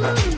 Ooh.